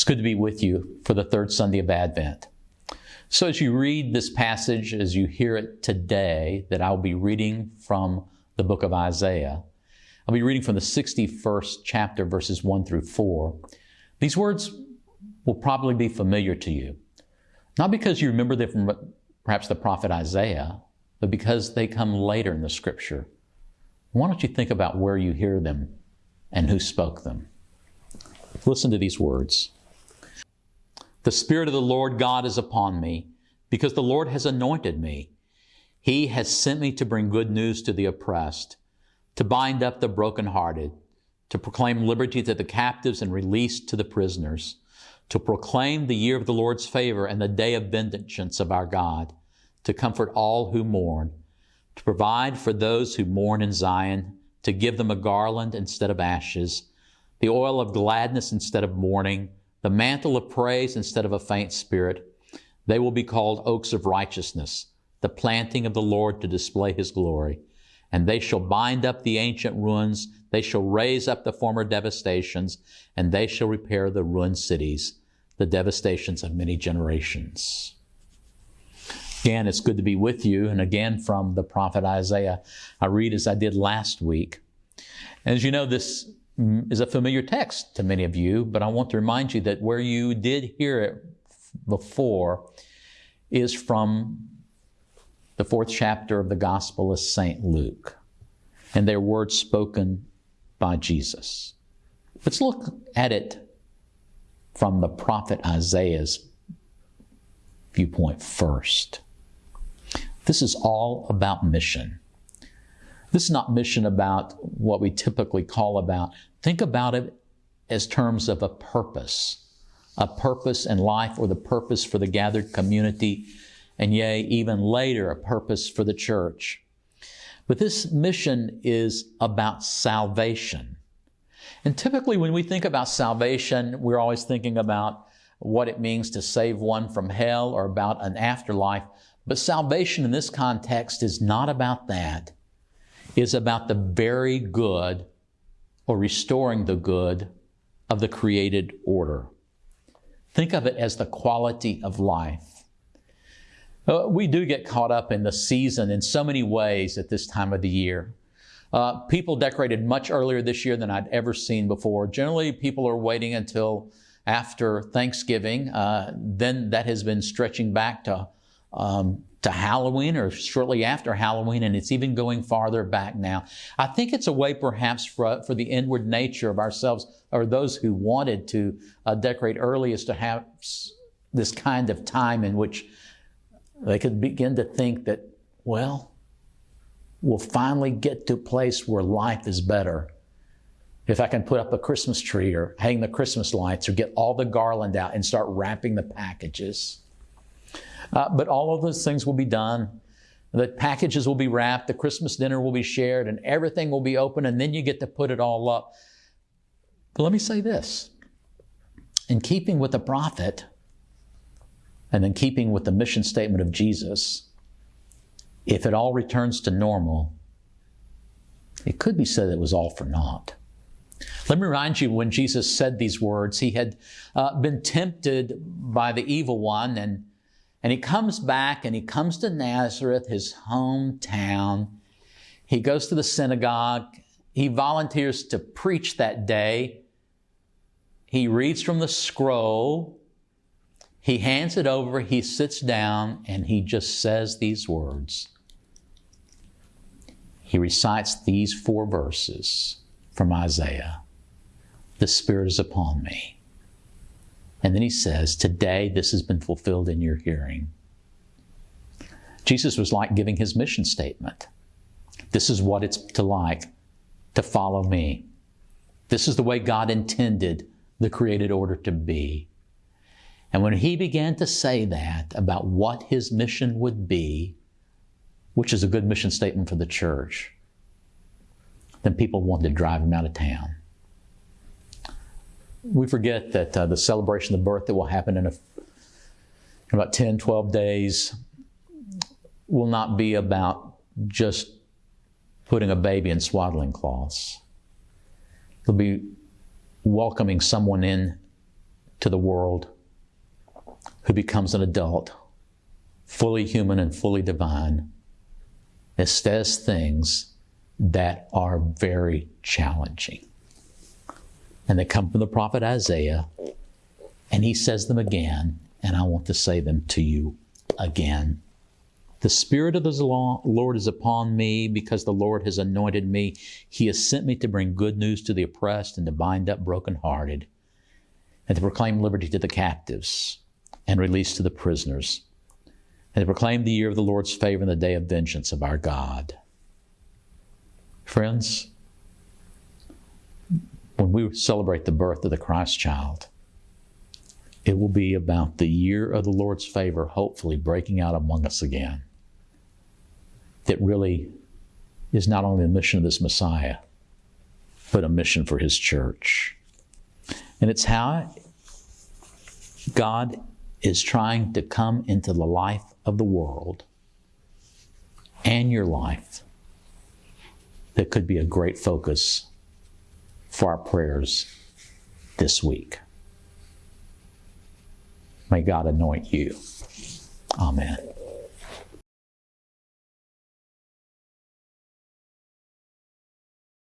It's good to be with you for the third Sunday of Advent. So, as you read this passage, as you hear it today, that I'll be reading from the book of Isaiah, I'll be reading from the 61st chapter, verses 1 through 4. These words will probably be familiar to you, not because you remember them from perhaps the prophet Isaiah, but because they come later in the scripture. Why don't you think about where you hear them and who spoke them? Listen to these words. The Spirit of the Lord God is upon me, because the Lord has anointed me. He has sent me to bring good news to the oppressed, to bind up the brokenhearted, to proclaim liberty to the captives and release to the prisoners, to proclaim the year of the Lord's favor and the day of vengeance of our God, to comfort all who mourn, to provide for those who mourn in Zion, to give them a garland instead of ashes, the oil of gladness instead of mourning, the mantle of praise instead of a faint spirit. They will be called oaks of righteousness, the planting of the Lord to display his glory. And they shall bind up the ancient ruins, they shall raise up the former devastations, and they shall repair the ruined cities, the devastations of many generations. Again, it's good to be with you. And again, from the prophet Isaiah, I read as I did last week. As you know, this is a familiar text to many of you, but I want to remind you that where you did hear it before is from the fourth chapter of the Gospel of St. Luke, and their words spoken by Jesus. Let's look at it from the prophet Isaiah's viewpoint first. This is all about mission. This is not mission about what we typically call about. Think about it as terms of a purpose, a purpose in life or the purpose for the gathered community, and yea, even later, a purpose for the church. But this mission is about salvation. And typically, when we think about salvation, we're always thinking about what it means to save one from hell or about an afterlife. But salvation in this context is not about that. It's about the very good or restoring the good of the created order. Think of it as the quality of life. Uh, we do get caught up in the season in so many ways at this time of the year. Uh, people decorated much earlier this year than I'd ever seen before. Generally, people are waiting until after Thanksgiving. Uh, then that has been stretching back to um, to Halloween or shortly after Halloween, and it's even going farther back now. I think it's a way perhaps for, for the inward nature of ourselves or those who wanted to uh, decorate early is to have this kind of time in which they could begin to think that, well, we'll finally get to a place where life is better. If I can put up a Christmas tree or hang the Christmas lights or get all the garland out and start wrapping the packages. Uh, but all of those things will be done. The packages will be wrapped, the Christmas dinner will be shared, and everything will be open, and then you get to put it all up. But let me say this in keeping with the prophet, and in keeping with the mission statement of Jesus, if it all returns to normal, it could be said it was all for naught. Let me remind you when Jesus said these words, he had uh, been tempted by the evil one and and he comes back and he comes to Nazareth, his hometown. He goes to the synagogue. He volunteers to preach that day. He reads from the scroll. He hands it over. He sits down and he just says these words. He recites these four verses from Isaiah The Spirit is upon me and then he says, Today this has been fulfilled in your hearing. Jesus was like giving his mission statement. This is what it's to like to follow me. This is the way God intended the created order to be. And when he began to say that about what his mission would be, which is a good mission statement for the church, then people wanted to drive him out of town we forget that uh, the celebration of the birth that will happen in, a, in about 10, 12 days will not be about just putting a baby in swaddling cloths. It'll be welcoming someone in to the world who becomes an adult, fully human and fully divine, that says things that are very challenging. And they come from the prophet Isaiah, and he says them again, and I want to say them to you again. The Spirit of the Lord is upon me because the Lord has anointed me. He has sent me to bring good news to the oppressed and to bind up brokenhearted, and to proclaim liberty to the captives and release to the prisoners, and to proclaim the year of the Lord's favor and the day of vengeance of our God. Friends, when we celebrate the birth of the Christ child, it will be about the year of the Lord's favor, hopefully breaking out among us again. That really is not only the mission of this Messiah, but a mission for His church. And it's how God is trying to come into the life of the world and your life that could be a great focus for our prayers this week. May God anoint you. Amen.